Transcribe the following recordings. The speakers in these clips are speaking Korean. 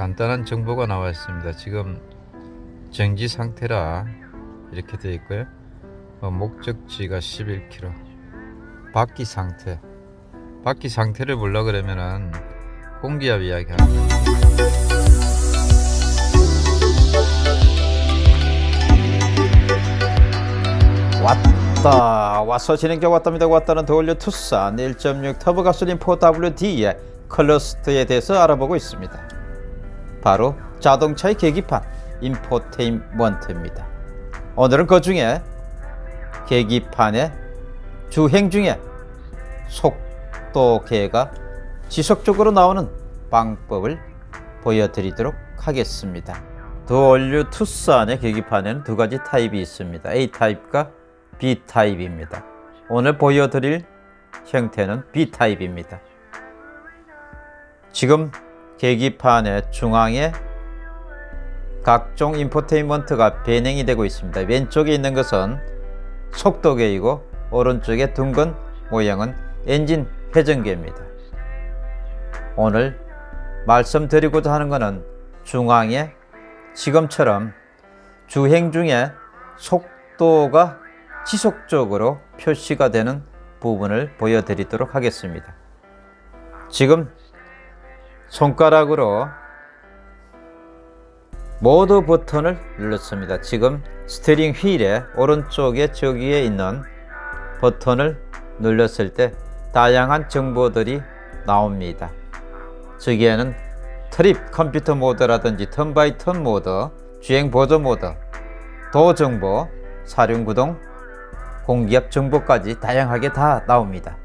간단한 정보가 나와 있습니다. 지금 정지 상태라 이렇게 되어 있고요. 어, 목적지가 11km. 바퀴 상태. 바퀴 상태를 몰라 그러면은 공기압 이야기 합니다. 왔다 와서 진행겨 왔답니다 왔다는 더올려 투싼 1.6 터보 가솔린 4WD의 클러스터에 대해서 알아보고 있습니다 바로 자동차의 계기판 인포테인먼트입니다 오늘은 그 중에 계기판의 주행 중에 속도계가 지속적으로 나오는 방법을 보여드리도록 하겠습니다 더올류 투싼의 계기판에는 두 가지 타입이 있습니다 A타입과 B타입입니다. 오늘 보여드릴 형태는 B타입입니다. 지금 계기판의 중앙에 각종 인포테인먼트가 배행이 되고 있습니다. 왼쪽에 있는 것은 속도계이고 오른쪽에 둥근 모양은 엔진 회전계입니다. 오늘 말씀드리고자 하는 것은 중앙에 지금처럼 주행 중에 속도가 지속적으로 표시가 되는 부분을 보여드리도록 하겠습니다. 지금 손가락으로 모드 버튼을 눌렀습니다. 지금 스티링 휠의 오른쪽에 저기에 있는 버튼을 눌렀을 때 다양한 정보들이 나옵니다. 저기에는 trip 컴퓨터 모드라든지 turn by turn 모드, 주행 보조 모드, 도 정보, 사륜 구동, 공기압 정보까지 다양하게 다 나옵니다.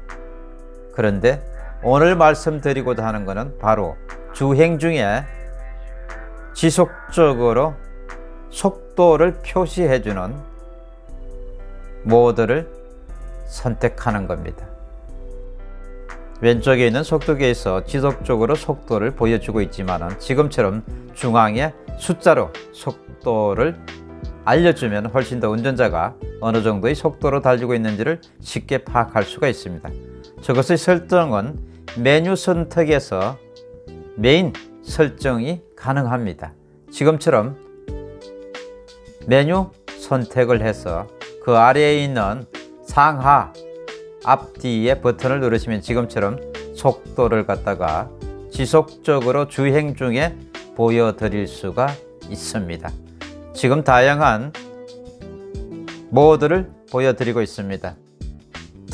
그런데 오늘 말씀드리고자 하는 것은 바로 주행 중에 지속적으로 속도를 표시해주는 모드를 선택하는 겁니다. 왼쪽에 있는 속도계에서 지속적으로 속도를 보여주고 있지만 지금처럼 중앙에 숫자로 속도를 알려주면 훨씬 더 운전자가 어느 정도의 속도로 달리고 있는지를 쉽게 파악할 수가 있습니다. 저것의 설정은 메뉴 선택에서 메인 설정이 가능합니다. 지금처럼 메뉴 선택을 해서 그 아래에 있는 상하 앞뒤의 버튼을 누르시면 지금처럼 속도를 갖다가 지속적으로 주행 중에 보여드릴 수가 있습니다. 지금 다양한 모드를 보여드리고 있습니다.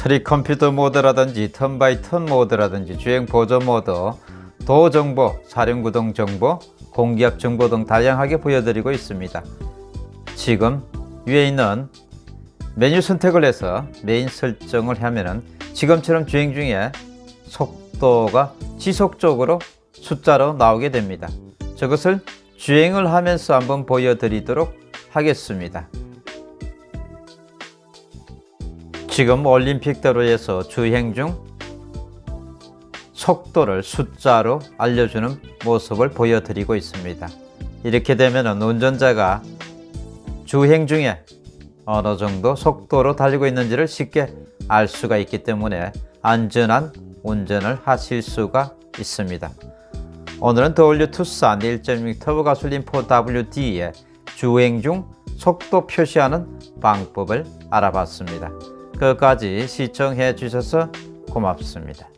trip 컴퓨터 모드라든지 turn by turn 모드라든지 주행 보조 모드, 도 정보, 사륜 구동 정보, 공기압 정보 등 다양하게 보여드리고 있습니다. 지금 위에 있는 메뉴 선택을 해서 메인 설정을 하면은 지금처럼 주행 중에 속도가 지속적으로 숫자로 나오게 됩니다. 저것을 주행을 하면서 한번 보여드리도록 하겠습니다. 지금 올림픽대로에서 주행 중 속도를 숫자로 알려주는 모습을 보여드리고 있습니다. 이렇게 되면 운전자가 주행 중에 어느 정도 속도로 달리고 있는지를 쉽게 알 수가 있기 때문에 안전한 운전을 하실 수가 있습니다. 오늘은 더올류 투싼 1.6 터보 가솔린 4WD의 주행 중 속도 표시하는 방법을 알아봤습니다. 끝까지 시청해 주셔서 고맙습니다.